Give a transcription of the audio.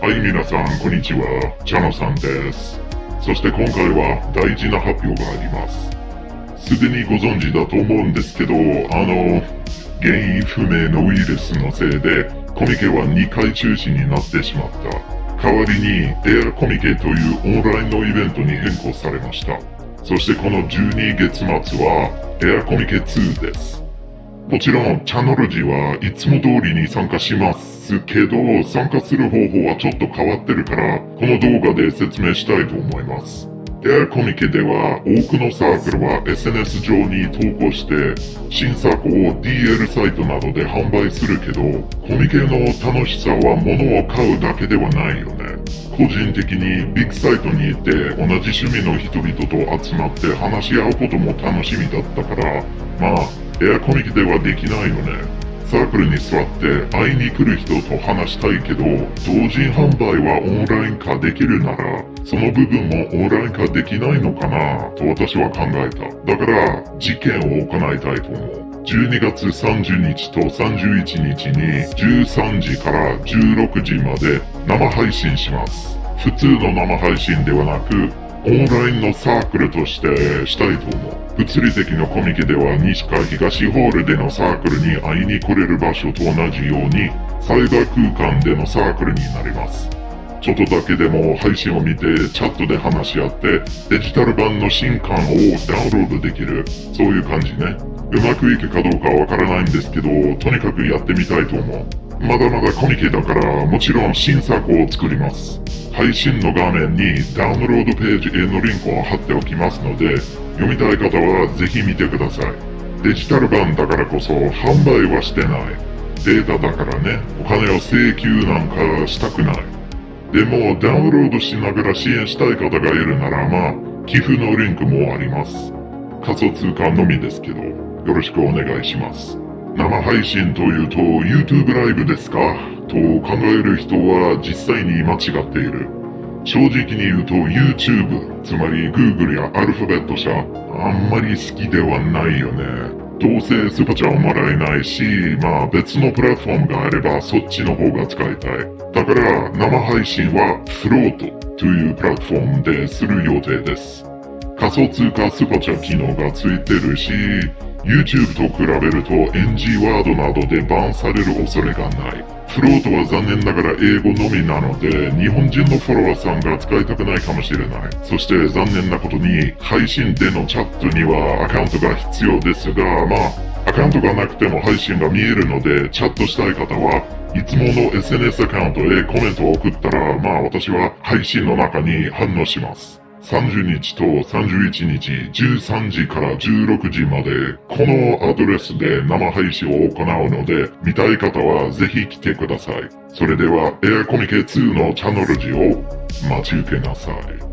はい、皆さん、こんにちは。チャノさんです。そして今回は大事な発表があります。すでにご存知だと思うんですけど、あの、原因不明のウイルスのせいで、コミケは2回中止になってしまった。代わりに、エアコミケというオンラインのイベントに変更されました。そしてこの12月末は、エアコミケ2です。もちろん、チャノロジはいつも通りに参加しますけど、参加する方法はちょっと変わってるから、この動画で説明したいと思います。エアコミケでは、多くのサークルは SNS 上に投稿して、新作を DL サイトなどで販売するけど、コミケの楽しさは物を買うだけではないよね。個人的にビッグサイトに行って同じ趣味の人々と集まって話し合うことも楽しみだったから、まあ、エアコミケではできないよね。サークルに座って会いに来る人と話したいけど、同人販売はオンライン化できるなら、その部分もオンライン化できないのかなと私は考えた。だから、実験を行いたいと思う。12月30日と31日に13時から16時まで生配信します。普通の生配信ではなく、オンラインのサークルとしてしたいと思う。物理的のコミケでは西か東ホールでのサークルに会いに来れる場所と同じように、サイバー空間でのサークルになります。ちょっとだけでも配信を見てチャットで話し合ってデジタル版の新刊をダウンロードできる。そういう感じね。うまくいくかどうかわからないんですけど、とにかくやってみたいと思う。まだまだコミケだからもちろん新作を作ります。配信の画面にダウンロードページへのリンクを貼っておきますので、読みたい方はぜひ見てください。デジタル版だからこそ販売はしてない。データだからね、お金を請求なんかしたくない。でも、ダウンロードしながら支援したい方がいるなら、まあ、寄付のリンクもあります。仮想通貨のみですけど、よろしくお願いします。生配信というと YouTube ライブですか？と考える人は実際に間違っている。正直に言うと YouTube、つまり Google やアルファベット社、あんまり好きではないよね。どうせスパチャはもらえないし、まあ別のプラットフォームがあればそっちの方が使いたい。だから生配信はフロートというプラットフォームでする予定です。仮想通貨スパチャ機能がついてるし、YouTube と比べると NG ワードなどでバンされる恐れがない。フロートは残念ながら英語のみなので、日本人のフォロワーさんが使いたくないかもしれない。そして残念なことに、配信でのチャットにはアカウントが必要ですが、まあ、アカウントがなくても配信が見えるので、チャットしたい方はいつもの SNS アカウントへコメントを送ったら、まあ私は配信の中に反応します。30日と31日13時から16時までこのアドレスで生配信を行うので見たい方はぜひ来てください。それではエアコミケ2のチャンネルジを待ち受けなさい。